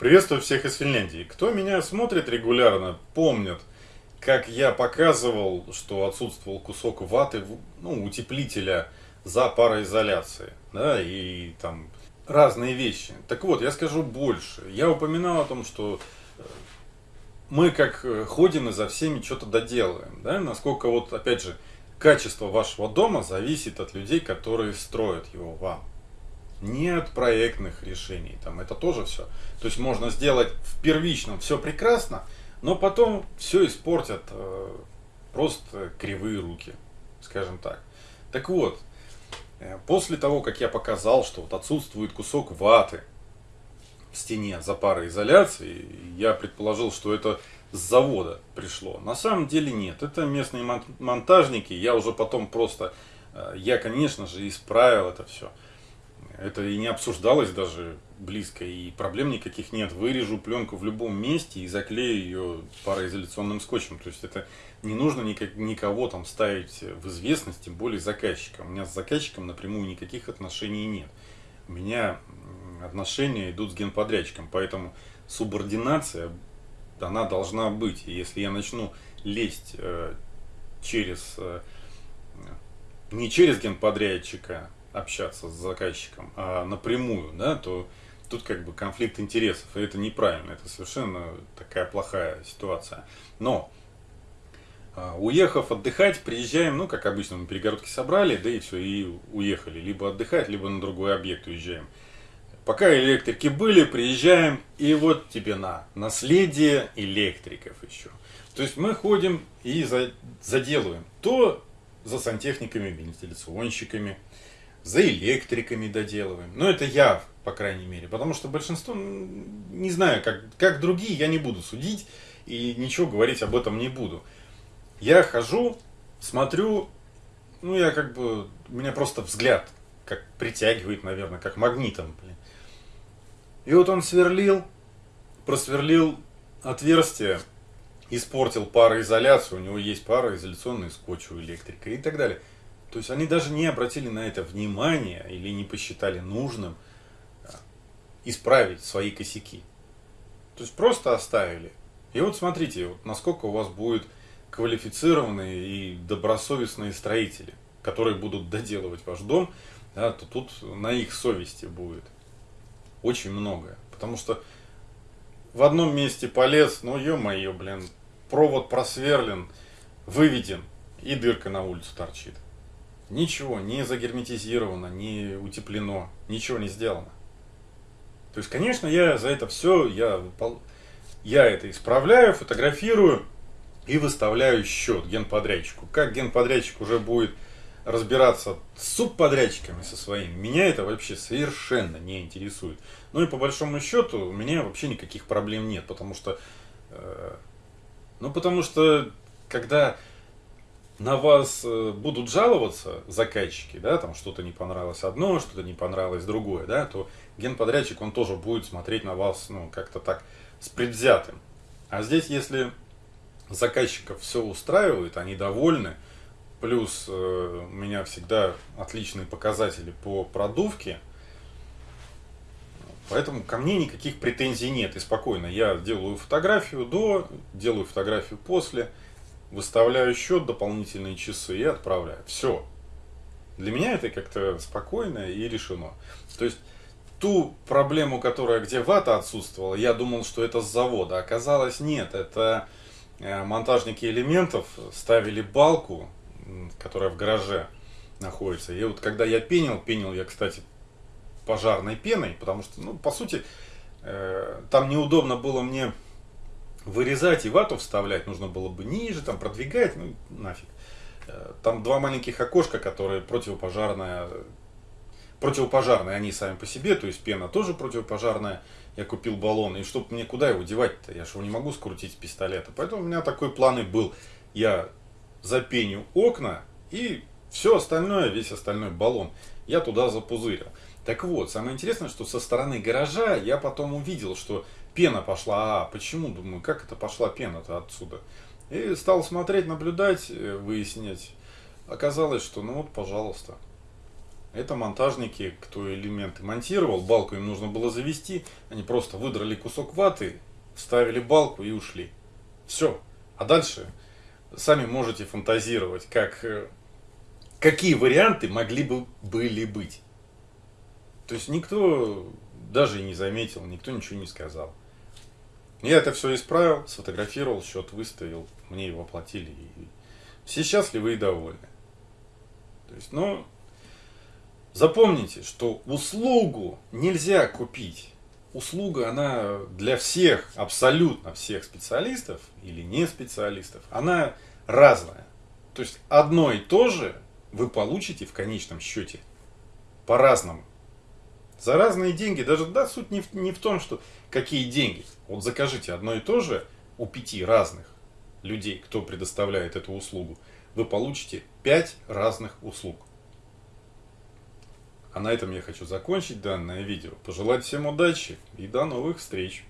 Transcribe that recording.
Приветствую всех из Финляндии. Кто меня смотрит регулярно, помнит, как я показывал, что отсутствовал кусок ваты, ну, утеплителя за пароизоляцией, да, и там разные вещи. Так вот, я скажу больше. Я упоминал о том, что э, мы как э, ходим и за всеми что-то доделаем, да, насколько вот, опять же, качество вашего дома зависит от людей, которые строят его вам не от проектных решений. Там это тоже все. То есть можно сделать в первичном все прекрасно, но потом все испортят э, просто кривые руки, скажем так. Так вот, э, после того, как я показал, что вот отсутствует кусок ваты в стене за пароизоляции, я предположил, что это с завода пришло. На самом деле нет, это местные монтажники, я уже потом просто, э, я, конечно же, исправил это все. Это и не обсуждалось даже близко, и проблем никаких нет. Вырежу пленку в любом месте и заклею ее пароизоляционным скотчем. То есть это не нужно никак, никого там ставить в известность, тем более заказчика. У меня с заказчиком напрямую никаких отношений нет. У меня отношения идут с генподрядчиком, поэтому субординация, она должна быть. И если я начну лезть э, через, э, не через генподрядчика, общаться с заказчиком, а напрямую, да, то тут как бы конфликт интересов, и это неправильно, это совершенно такая плохая ситуация. Но а, уехав отдыхать, приезжаем, ну, как обычно, мы перегородки собрали, да и все, и уехали. Либо отдыхать, либо на другой объект уезжаем. Пока электрики были, приезжаем, и вот тебе на наследие электриков еще. То есть мы ходим и заделываем то за сантехниками, вентиляционщиками, за электриками доделываем. Но это я, по крайней мере, потому что большинство, не знаю, как, как другие, я не буду судить и ничего говорить об этом не буду. Я хожу, смотрю, ну я как бы, у меня просто взгляд как притягивает, наверное, как магнитом. Блин. И вот он сверлил, просверлил отверстие, испортил пароизоляцию, у него есть пароизоляционный скотч у электрика и так далее. То есть они даже не обратили на это внимания или не посчитали нужным а, исправить свои косяки. То есть просто оставили. И вот смотрите, вот насколько у вас будут квалифицированные и добросовестные строители, которые будут доделывать ваш дом, да, то тут на их совести будет очень многое. Потому что в одном месте полез, ну ё-моё, блин, провод просверлен, выведен, и дырка на улицу торчит. Ничего не загерметизировано, не утеплено, ничего не сделано. То есть, конечно, я за это все, я, я это исправляю, фотографирую и выставляю счет генподрядчику. Как генподрядчик уже будет разбираться с субподрядчиками со своими, меня это вообще совершенно не интересует. Ну и по большому счету у меня вообще никаких проблем нет, потому что, э, ну потому что, когда на вас э, будут жаловаться заказчики, да, там что-то не понравилось одно, что-то не понравилось другое, да, то генподрядчик, он тоже будет смотреть на вас, ну, как-то так с предвзятым. А здесь, если заказчиков все устраивает, они довольны, плюс э, у меня всегда отличные показатели по продувке, поэтому ко мне никаких претензий нет, и спокойно, я делаю фотографию до, делаю фотографию после, выставляю счет, дополнительные часы и отправляю. Все. Для меня это как-то спокойно и решено. То есть ту проблему, которая где вата отсутствовала, я думал, что это с завода. Оказалось, нет. Это э, монтажники элементов ставили балку, которая в гараже находится. И вот когда я пенил, пенил я, кстати, пожарной пеной, потому что, ну, по сути, э, там неудобно было мне вырезать и вату вставлять нужно было бы ниже, там продвигать, ну нафиг. Э, там два маленьких окошка, которые противопожарная, противопожарные они сами по себе, то есть пена тоже противопожарная. Я купил баллон, и чтобы мне куда его девать-то, я же его не могу скрутить пистолета. Поэтому у меня такой план и был. Я запеню окна и все остальное, весь остальной баллон, я туда запузырил. Так вот, самое интересное, что со стороны гаража я потом увидел, что пена пошла. А почему? Думаю, как это пошла пена-то отсюда? И стал смотреть, наблюдать, э, выяснять. Оказалось, что ну вот, пожалуйста. Это монтажники, кто элементы монтировал, балку им нужно было завести, они просто выдрали кусок ваты, вставили балку и ушли. Все. А дальше сами можете фантазировать, как, э, какие варианты могли бы были быть. То есть никто даже и не заметил, никто ничего не сказал. Я это все исправил, сфотографировал, счет выставил, мне его оплатили. И все счастливы и довольны. То есть, ну, запомните, что услугу нельзя купить. Услуга, она для всех, абсолютно всех специалистов или не специалистов, она разная. То есть, одно и то же вы получите в конечном счете по-разному. За разные деньги, даже да, суть не в, не в том, что какие деньги. Вот закажите одно и то же у пяти разных людей, кто предоставляет эту услугу, вы получите пять разных услуг. А на этом я хочу закончить данное видео. Пожелать всем удачи и до новых встреч!